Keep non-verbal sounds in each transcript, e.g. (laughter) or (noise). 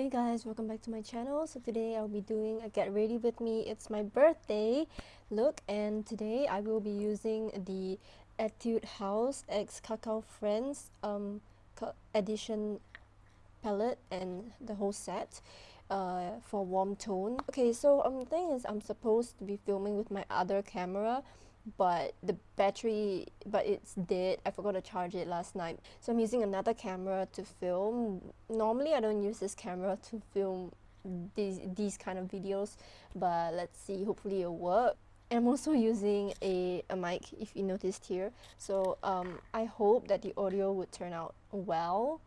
Hey guys, welcome back to my channel. So today I'll be doing a get ready with me. It's my birthday look and today I will be using the Etude House X Kakao Friends um, edition palette and the whole set uh, for warm tone. Okay, so um, thing is I'm supposed to be filming with my other camera but the battery but it's dead. I forgot to charge it last night. So i'm using another camera to film. Normally i don't use this camera to film these these kind of videos but let's see. Hopefully it'll work. And i'm also using a, a mic if you noticed here. So um, i hope that the audio would turn out well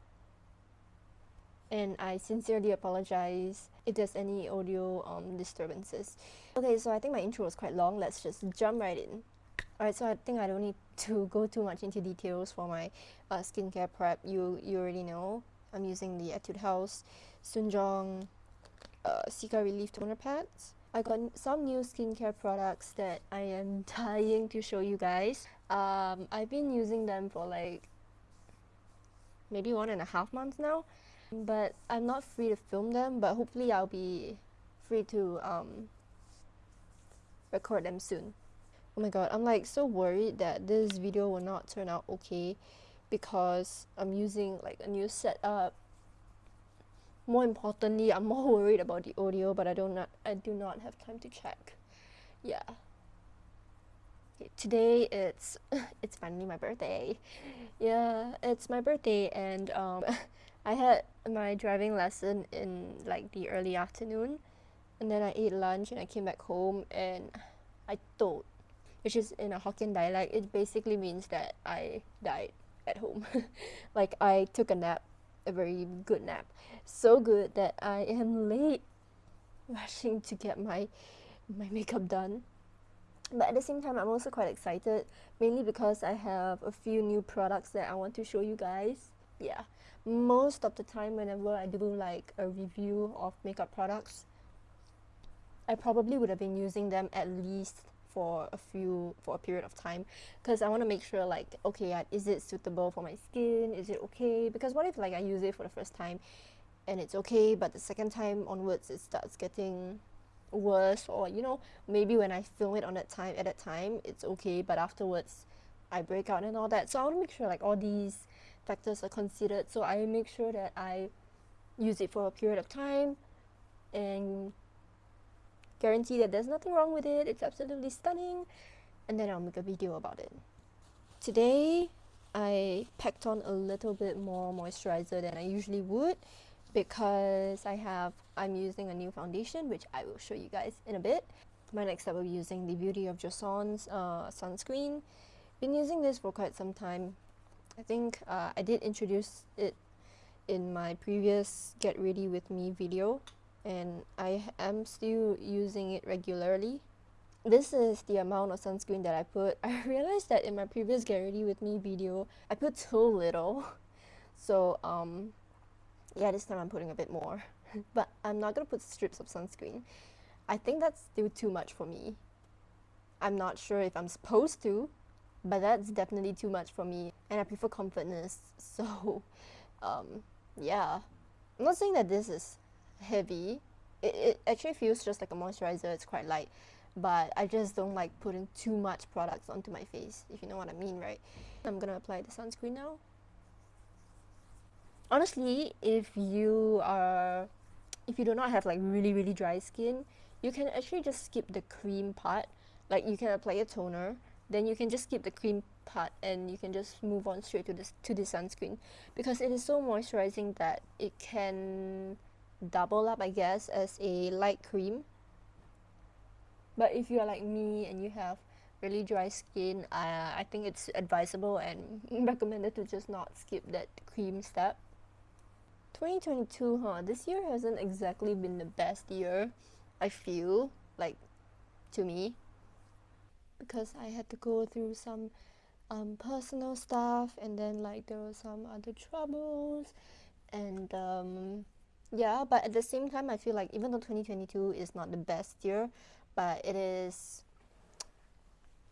and I sincerely apologize if there's any audio um, disturbances. Okay, so I think my intro was quite long. Let's just jump right in. Alright, so I think I don't need to (laughs) go too much into details for my uh, skincare prep. You you already know. I'm using the Etude House SoonJung uh, Cica Relief Toner Pads. I got some new skincare products that I am (laughs) dying to show you guys. Um, I've been using them for like maybe one and a half months now but I'm not free to film them but hopefully I'll be free to um, record them soon. Oh my god I'm like so worried that this video will not turn out okay because I'm using like a new setup. More importantly I'm more (laughs) worried about the audio but I don't not I do not have time to check. Yeah. Today it's (laughs) it's finally my birthday. Yeah it's my birthday and um (laughs) I had my driving lesson in like the early afternoon and then I ate lunch and I came back home and I told which is in a Hokkien dialect it basically means that I died at home. (laughs) Like I took a nap a very good nap. So good that I am late (laughs) rushing to get my my makeup done. But at the same time I'm also quite excited mainly because I have a few new products that I want to show you guys. Yeah most of the time whenever I do like a review of makeup products I probably would have been using them at least for a few for a period of time. Because I want to make sure like okay is it suitable for my skin? Is it okay? Because what if like I use it for the first time and it's okay but the second time onwards it starts getting worse or you know maybe when I film it on that time at that time it's okay but afterwards I break out and all that. So I want to make sure like all these factors are considered so I make sure that I use it for a period of time and guarantee that there's nothing wrong with it. It's absolutely stunning. And then I'll make a video about it. Today I packed on a little bit more moisturizer than I usually would because I have I'm using a new foundation which I will show you guys in a bit. My next step will be using the Beauty of Joseon's uh, sunscreen. Been using this for quite some time I think uh, I did introduce it in my previous get ready with me video and I am still using it regularly. This is the amount of sunscreen that I put. (laughs) I realized that in my previous get ready with me video, I put too little. (laughs) So um, yeah, this time I'm putting a bit more. (laughs) but I'm not gonna put strips of sunscreen. I think that's still too much for me. I'm not sure if I'm supposed to, but that's definitely too much for me and I prefer comfortness. (laughs) So um, yeah. I'm not saying that this is heavy. It, it actually feels just like a moisturizer. It's quite light but I just don't like putting too much products onto my face if you know what I mean right? I'm gonna apply the sunscreen now. Honestly if you are if you do not have like really really dry skin you can actually just skip the cream part. Like you can apply a toner then you can just skip the cream part and you can just move on straight to this to the sunscreen. Because it is so moisturizing that it can double up I guess as a light cream. But if you are like me and you have really dry skin uh, I think it's advisable and (laughs) recommended to just not skip that cream step. 2022 huh? This year hasn't exactly been the best year I feel like to me because I had to go through some um, personal stuff and then like there were some other troubles and um, yeah but at the same time I feel like even though 2022 is not the best year but it is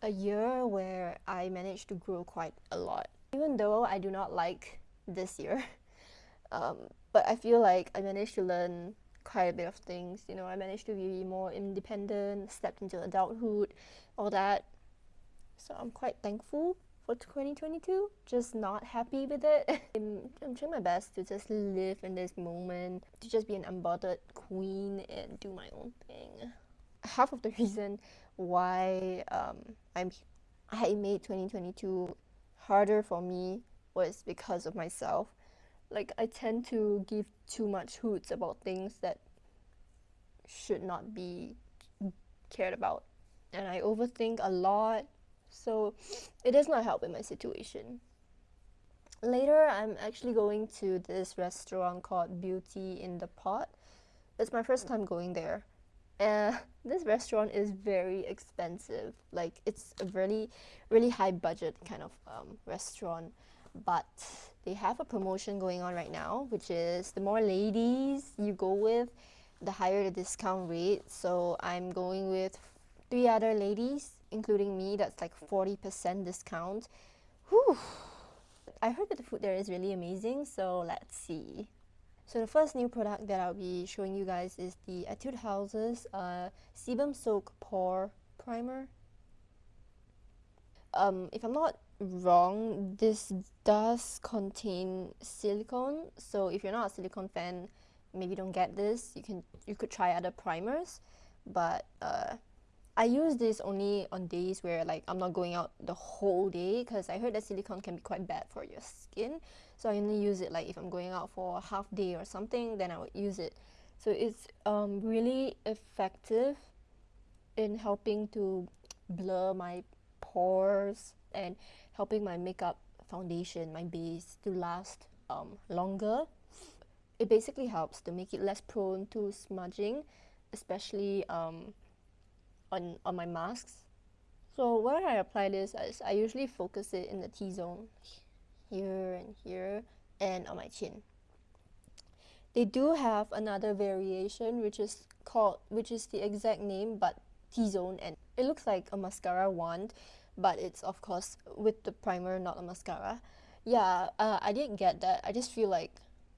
a year where I managed to grow quite a lot. Even though I do not like this year (laughs) um, but I feel like I managed to learn quite a bit of things. You know, I managed to be more independent, stepped into adulthood, all that. So I'm quite thankful for 2022. Just not happy with it. (laughs) I'm, I'm trying my best to just live in this moment, to just be an unbothered queen and do my own thing. Half of the (laughs) reason why um, I'm I made 2022 harder for me was because of myself. Like I tend to give too much hoots about things that should not be cared about. And I overthink a lot, so it does not help in my situation. Later, I'm actually going to this restaurant called Beauty in the Pot. It's my first time going there. Uh, (laughs) this restaurant is very expensive. Like it's a really, really high budget kind of um, restaurant, but they have a promotion going on right now, which is the more ladies you go with, the higher the discount rate. So I'm going with three other ladies, including me. That's like forty percent discount. Whew. I heard that the food there is really amazing. So let's see. So the first new product that I'll be showing you guys is the Etude House's uh, Sebum Soak Pore Primer. Um, if I'm not wrong, this does contain silicone. So if you're not a silicone fan, maybe don't get this. You can you could try other primers, but uh, I use this only on days where like I'm not going out the whole day because I heard that silicone can be quite bad for your skin. So I only use it like if I'm going out for a half day or something, then I would use it. So it's um, really effective in helping to blur my pores and helping my makeup foundation, my base to last um, longer. It basically helps to make it less prone to smudging, especially um, on, on my masks. So where I apply this is I usually focus it in the T-zone, here and here, and on my chin. They do have another variation which is called, which is the exact name but T-zone and it looks like a mascara wand but it's of course with the primer not a mascara. Yeah, uh, I didn't get that. I just feel like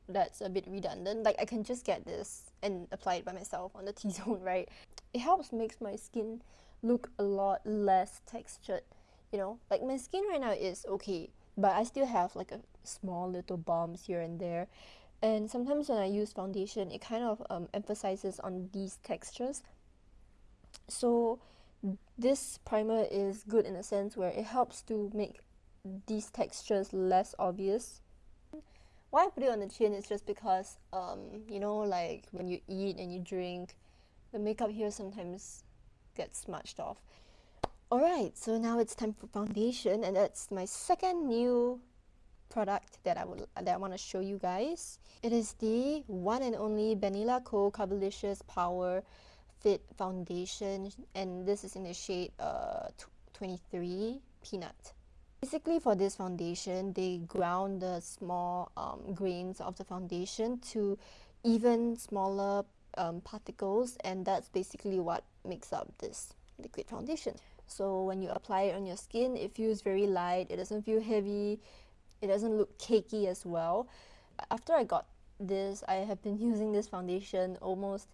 that's a bit redundant. Like I can just get this and apply it by myself on the (laughs) T-zone, right? It helps makes my skin look a lot less textured, you know? Like my skin right now is okay, but I still have like a small little bumps here and there. And sometimes when I use foundation, it kind of um, emphasizes on these textures. So this primer is good in a sense where it helps to make these textures less obvious why I put it on the chin is just because, um, you know, like when you eat and you drink, the makeup here sometimes gets smudged off. Alright, so now it's time for foundation and that's my second new product that I would that I want to show you guys. It is the one and only Banila Co Covericious Power Fit Foundation and this is in the shade uh, 23 Peanut. Basically for this foundation, they ground the small um, grains of the foundation to even smaller um, particles and that's basically what makes up this liquid foundation. So when you apply it on your skin, it feels very light, it doesn't feel heavy, it doesn't look cakey as well. After I got this, I have been (laughs) using this foundation almost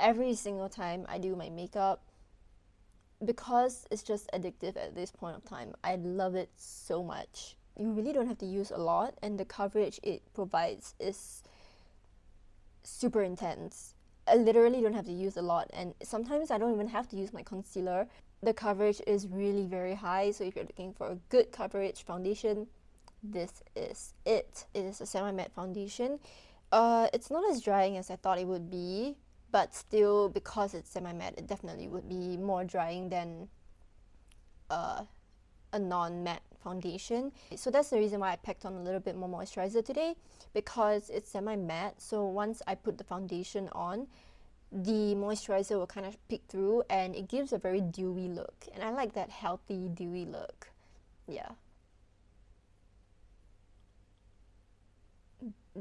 every single time I do my makeup because it's just addictive at this point of time, I love it so much. You really don't have to use a lot, and the coverage it provides is super intense. I literally don't have to use a lot, and sometimes I don't even have to use my concealer. The coverage is really very high, so if you're looking for a good coverage foundation, this is it. It is a semi-matte foundation. Uh, it's not as drying as I thought it would be, but still because it's semi-matte it definitely would be more drying than uh, a non-matte foundation. So that's the reason why I packed on a little bit more moisturizer today because it's semi-matte. So once I put the foundation on the moisturizer will kind of peek through and it gives a very dewy look. And I like that healthy dewy look. Yeah.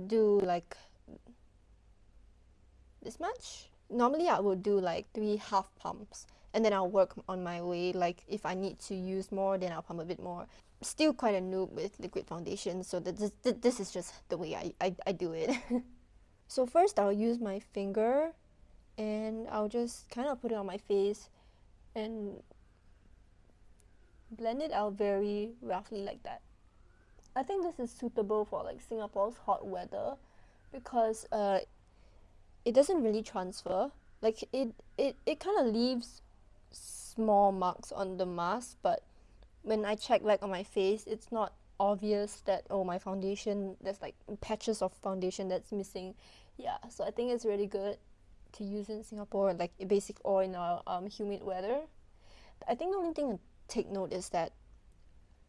Do like this much. Normally I would do like three half pumps and then I'll work on my way. Like if I need to use more, then I'll pump a bit more. Still quite a noob with liquid foundation, so this, this is just the way I, I, I do it. (laughs) So first I'll use my finger and I'll just kind of put it on my face and blend it out very roughly like that. I think this is suitable for like Singapore's hot weather because uh, it doesn't really transfer. Like it, it, it kind of leaves small marks on the mask, but when I check like on my face, it's not obvious that oh my foundation there's like patches of foundation that's missing. Yeah, so I think it's really good to use in Singapore, like basic or in our um, humid weather. I think the only thing to take note is that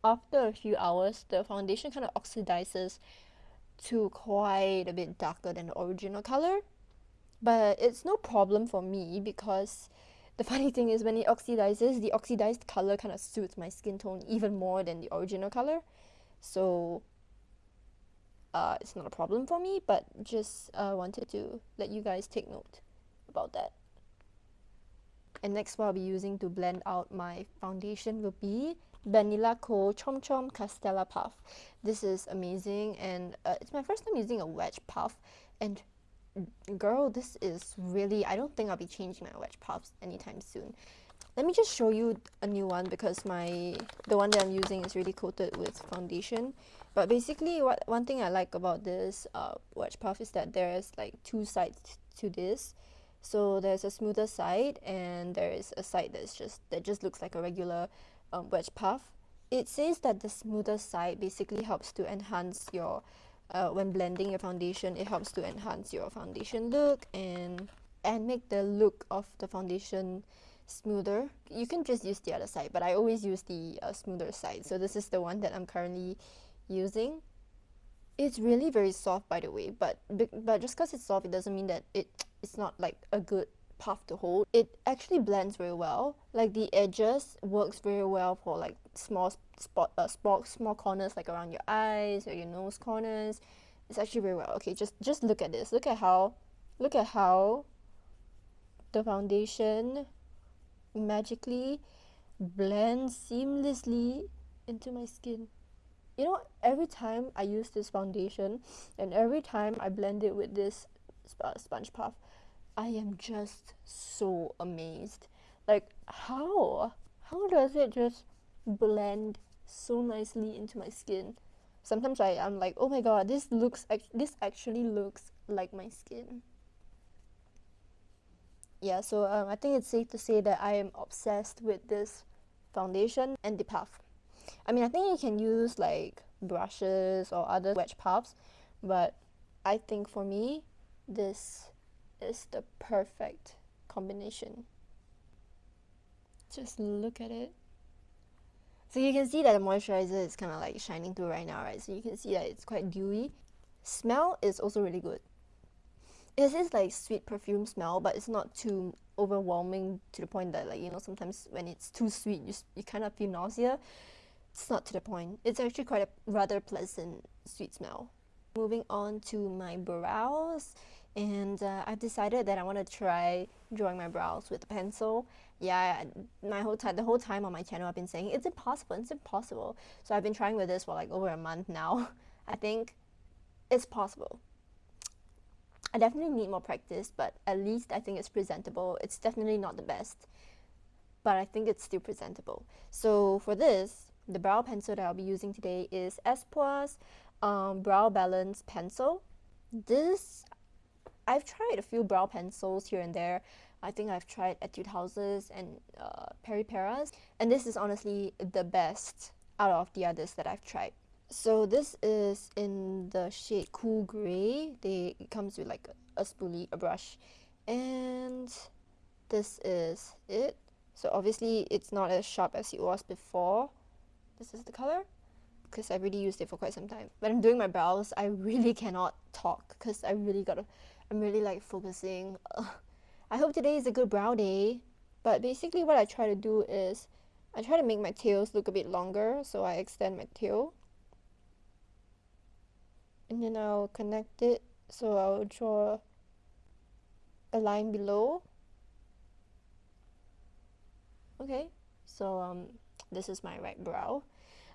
after a few hours, the foundation kind of oxidizes to quite a bit darker than the original color. But it's no problem for me because the (laughs) funny thing is when it oxidizes, the oxidized color kind of suits my skin tone even more than the original color. So uh, it's not a problem for me, but just uh, wanted to let you guys take note about that. And next what I'll be using to blend out my foundation will be Banila Co Chom Chom Castella Puff. This is amazing and uh, it's my first time using a wedge puff and girl this is really I don't think I'll be changing my wedge puffs anytime soon. Let me just show you a new one because my the one that I'm using is really coated with foundation. But basically what one thing I like about this uh, wedge puff is that there's like two sides to this. So there's a smoother side and there is a side that's just that just looks like a regular um, wedge puff. It says that the smoother side basically helps to enhance your uh, when blending your foundation it helps to enhance your foundation look and and make the look of the foundation smoother. You can just use the other side but I always use the uh, smoother side. So this is the one that I'm currently using. It's really very soft by the way but but just because it's soft it doesn't mean that it it's not like a good puff to hold it actually blends very well. Like the edges works very well for like small spot uh, spot small corners like around your eyes or your nose corners. It's actually very well. Okay just just look at this. Look at how look at how the foundation magically blends seamlessly into my skin. You know every time I use this foundation and every time I blend it with this sponge puff I am just so amazed. Like how? How does it just blend so nicely into my skin? Sometimes I, I'm like oh my god this looks this actually looks like my skin. Yeah so um, I think it's safe to say that I am obsessed with this foundation and the puff. I mean I think you can use like brushes or other wedge puffs but I think for me this is the perfect combination. Just look at it. So you can see that the moisturizer is kind of like shining through right now right? So you can see that it's quite dewy. Smell is also really good. It is this like sweet perfume smell but it's not too overwhelming to the point that like you know sometimes when it's too sweet you, you kind of feel nausea. It's not to the point. It's actually quite a rather pleasant sweet smell. Moving on to my brows and uh, I've decided that I want to try drawing my brows with a pencil. Yeah, my whole time, the whole time on my channel, I've been saying it's impossible, it's impossible. So I've been trying with this for like over a month now. (laughs) I think it's possible. I definitely need more practice, but at least I think it's presentable. It's definitely not the best, but I think it's still presentable. So for this, the brow pencil that I'll be using today is Espoir's um, Brow Balance Pencil. This I've tried a few brow pencils here and there. I think I've tried Etude Houses and uh, Peripera's, and this is honestly the best out of the others that I've tried. So this is in the shade Cool Grey. They, it comes with like a, a spoolie, a brush, and this is it. So obviously it's not as sharp as it was before. This is the color because I really used it for quite some time. When I'm doing my brows, I really (laughs) cannot talk because I really gotta I'm really like focusing. I hope today is a good brow day. But basically what I try to do is I try to make my tails look a bit longer. So I extend my tail. And then I'll connect it. So I'll draw a line below. Okay, so um, this is my right brow.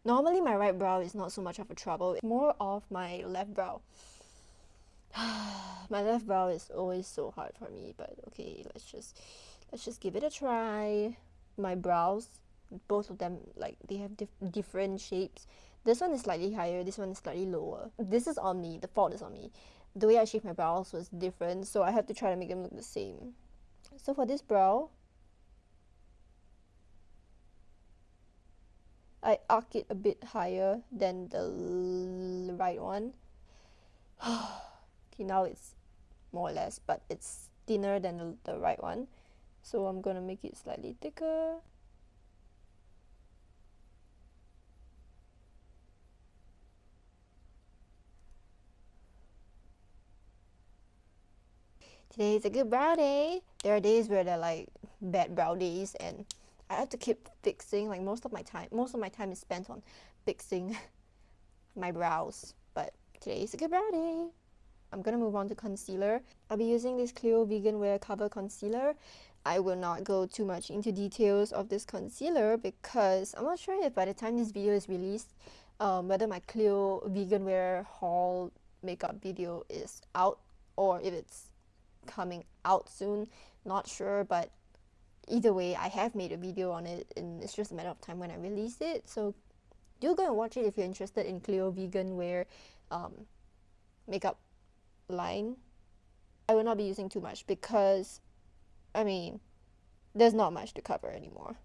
Normally my right brow is not so much of a trouble, it's more of my left brow. (sighs) my left brow is always so hard for me, but okay, let's just let's just give it a try. My brows, both of them like they have dif different shapes. This one is slightly higher, this one is slightly lower. This is on me, the fault is on me. The way I shaped my brows was different, so I have to try to make them look the same. So for this brow, I arc it a bit higher than the right one. (sighs) okay, now it's more or less, but it's thinner than the, the right one. So I'm gonna make it slightly thicker. Today is a good brow day. There are days where they're like bad brow days and I have to keep fixing like most of my time most of my time is spent on fixing (laughs) my brows but today is a good brow day I'm gonna move on to concealer. I'll be using this Clio Vegan Wear Cover Concealer. I will not go too much into details of this concealer because I'm not sure if by the time this video is released um, whether my Clio Vegan Wear haul makeup video is out or if it's coming out soon. Not sure but either way I have made a video on it and it's just a matter of time when I release it. So do go and watch it if you're interested in Clio vegan wear um, makeup line I will not be using too much because I mean there's not much to cover anymore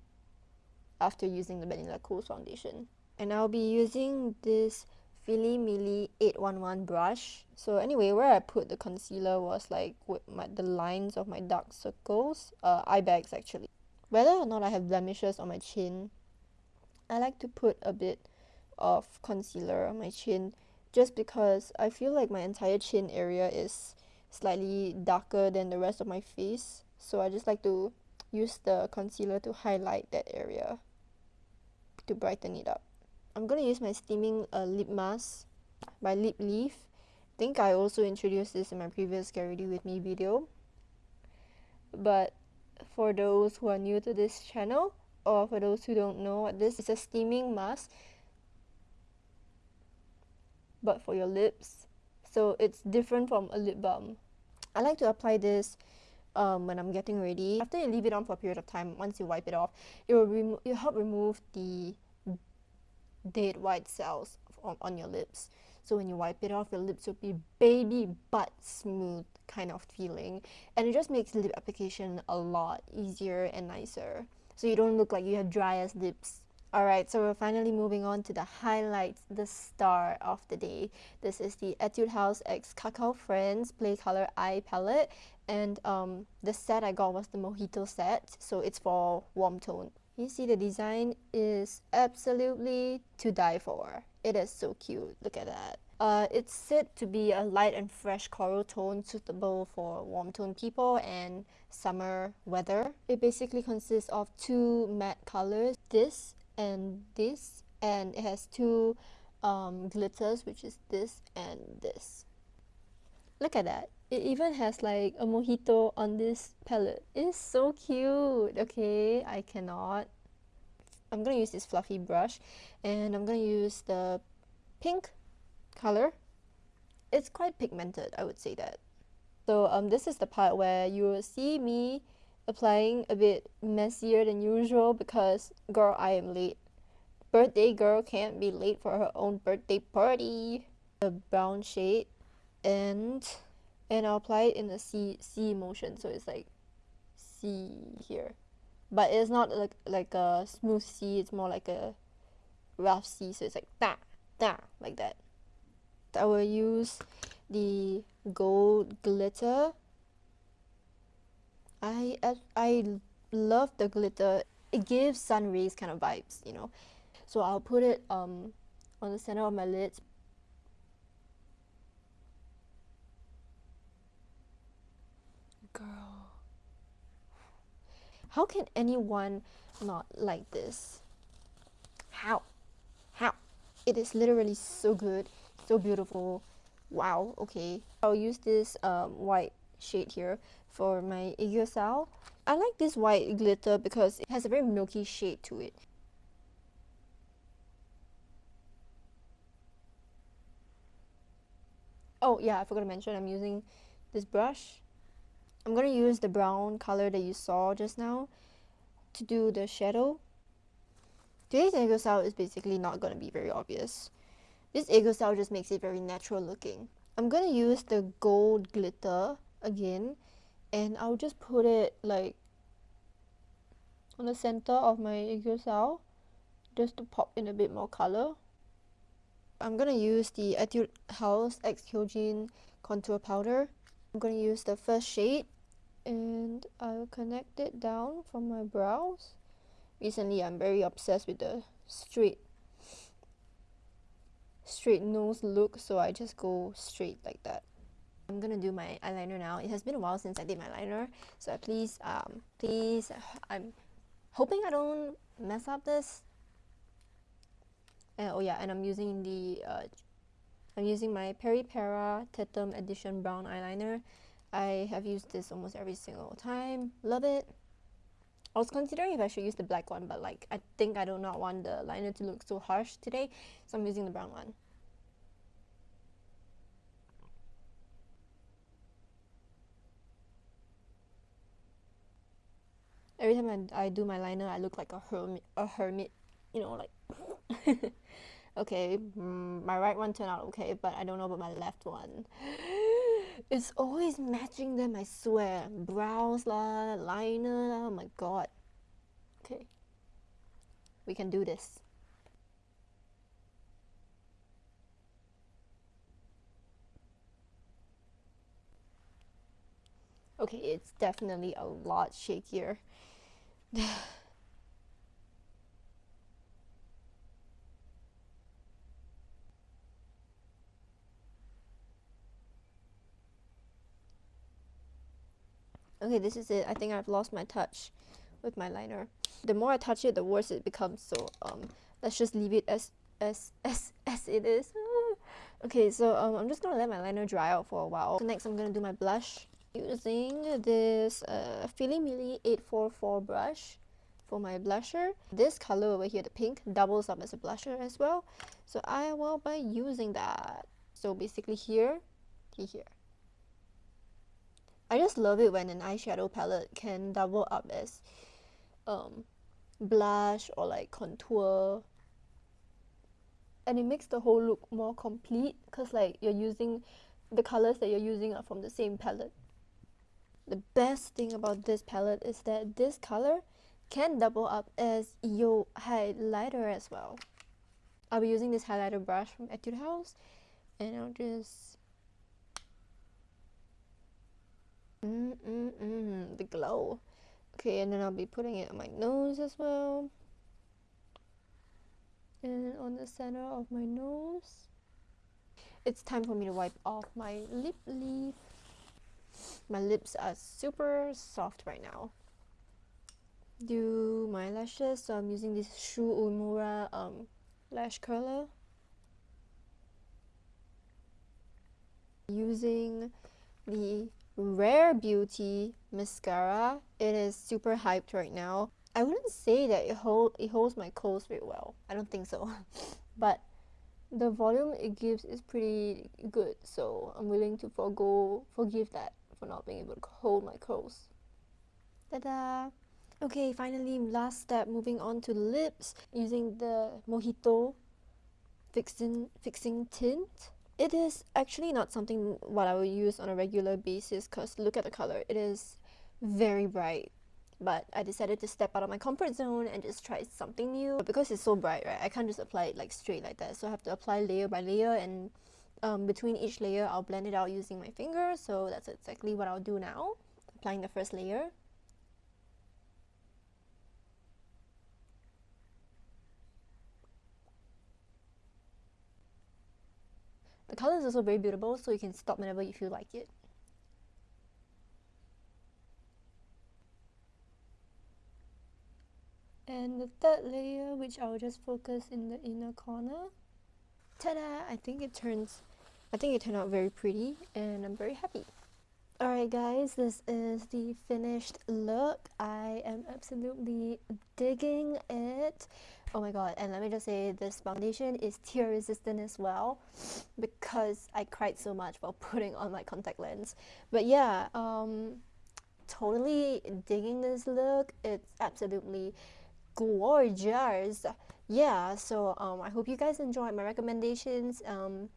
after using the Banila Co's foundation and I'll be using this Fillimilli 811 brush. So anyway, where I put the concealer was like with my, the lines of my dark circles, uh, eye bags actually. Whether or not I have blemishes on my chin, I like to put a bit of concealer on my chin just because I feel like my entire chin area is slightly darker than the rest of my face. So I just like to use the concealer to highlight that area to brighten it up. I'm gonna use my steaming uh, lip mask by Lip Leaf. I think I also introduced this in my previous Get With Me video. But for those who are new to this channel, or for those who don't know, what this is a steaming mask but for your lips. So it's different from a lip balm. I like to apply this um, when I'm getting ready. After you leave it on for a period of time, once you wipe it off, it will, remo- it help remove the dead white cells on, on your lips. So when you wipe it off, your lips will be baby butt smooth kind of feeling. And it just makes lip application a lot easier and nicer. So you don't look like you have dry as lips. Alright, so we're finally moving on to the highlights, the star of the day. This is the Etude House X Kakao Friends Play Color Eye Palette. And um, the set I got was the Mojito set, so it's for warm tone. You see the design is absolutely to die for. It is so cute. Look at that. Uh, it's said to be a light and fresh coral tone suitable for warm tone people and summer weather. It basically consists of two matte colors, this and this, and it has two um, glitters, which is this and this. Look at that. It even has like a mojito on this palette. It's so cute. Okay, I cannot. I'm gonna use this fluffy brush and I'm gonna use the pink color. It's quite pigmented, I would say that. So um, this is the part where you will see me applying a bit messier than usual because girl, I am late. Birthday girl can't be late for her own birthday party. The brown shade and and I'll apply it in a C C motion so it's like C here but it's not like like a smooth C it's more like a rough C so it's like da da like that I will use the gold glitter I I love the glitter it gives sun rays kind of vibes you know so I'll put it um on the center of my lids girl. How can anyone not like this? How? How? It is literally so good, so beautiful. Wow, okay. I'll use this um, white shade here for my aegyo I like this white glitter because it has a very milky shade to it. Oh yeah, I forgot to mention I'm using this brush. I'm gonna use the brown color that you saw just now to do the shadow. Today's aegyo sal is basically not gonna be very obvious. This aegyo sal just makes it very natural looking. I'm gonna use the gold glitter again and I'll just put it like on the center of my aegyo just to pop in a bit more color. I'm gonna use the Etude House X Hyojin contour powder. I'm gonna use the first shade and I'll connect it down from my brows. Recently I'm very obsessed with the straight straight nose look so I just go straight like that. I'm gonna do my eyeliner now. It has been a while since I did my liner so please um please I'm hoping I don't mess up this. Uh, oh yeah and I'm using the uh, I'm using my Peri Peripera Tatum Edition Brown Eyeliner. I have used this almost every single time. Love it. I was considering if I should use the black one but like I think I do not want the liner to look so harsh today so I'm using the brown one every time I, I do my liner I look like a hermit a hermit you know like (laughs) okay mm, my right one turned out okay but I don't know about my left one. (gasps) It's always matching them I swear. Brows lah liner oh my god. Okay. We can do this. Okay it's definitely a lot shakier (sighs) okay this is it. I think I've lost my touch with my liner. The more I touch it the worse it becomes. So um let's just leave it as as (laughs) as as it is. (sighs) Okay so um, I'm just gonna let my liner dry out for a while. So next I'm gonna do my blush using this uh, Fillimilli 844 brush for my blusher. This color over here, the pink, doubles up as a blusher as well. So I will be using that. So basically here, here. I just love it when an eyeshadow palette can double up as um, blush or like contour and it makes the whole look more complete because like you're using the colors that you're using are from the same palette the best thing about this palette is that this color can double up as your highlighter as well. I'll be using this highlighter brush from Etude House and I'll just mm mm mm the glow. Okay, and then I'll be putting it on my nose as well. And on the center of my nose. It's time for me to wipe off my lip leaf. My lips are super soft right now. Do my lashes, so I'm using this Shu Uemura um, lash curler. Using the Rare Beauty mascara. It is super hyped right now. I wouldn't say that it, hold, it holds my curls very well. I don't think so. (laughs) but the volume it gives is pretty good, so I'm willing to forgo forgive that for not being able to hold my curls. Ta-da! Okay, finally, last step, moving on to lips, using the Mojito fixing, fixing tint. It is actually not something what I would use on a regular basis because look at the color, it is very bright. But I decided to step out of my comfort zone and just try something new. But because it's so bright, right, I can't just apply it like straight like that. So I have to apply layer by layer and um, between each layer I'll blend it out using my finger. So that's exactly what I'll do now applying the first layer. The color is also very beautiful so you can stop whenever you feel like it. And the third layer which I'll just focus in the inner corner ta-da! I think it turns I think it turned out very pretty and I'm very happy. Alright guys, this is the finished look. I am absolutely digging it. Oh my god, and let me just say this foundation is tear resistant as well because I cried so much while putting on my contact lens. But yeah, um, totally digging this look. It's absolutely gorgeous. Yeah, so um, I hope you guys enjoyed my recommendations. Um,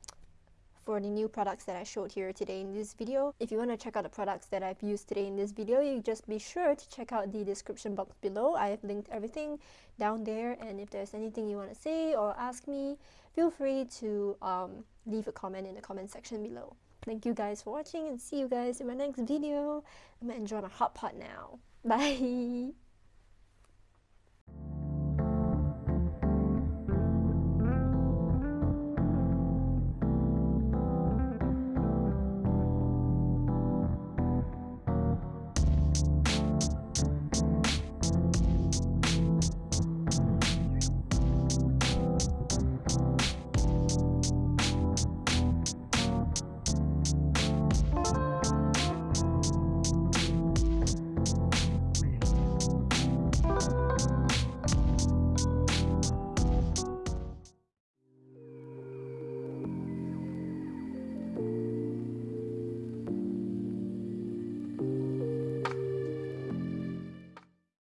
for the new products that I showed here today in this video. If you want to check out the products that I've used today in this video, you just be sure to check out the description box below. I have linked everything down there and if there's anything you want to say or ask me, feel free to um, leave a comment in the comment section below. Thank you guys for watching and see you guys in my next video. I'm gonna enjoy my hot pot now. (laughs) Bye!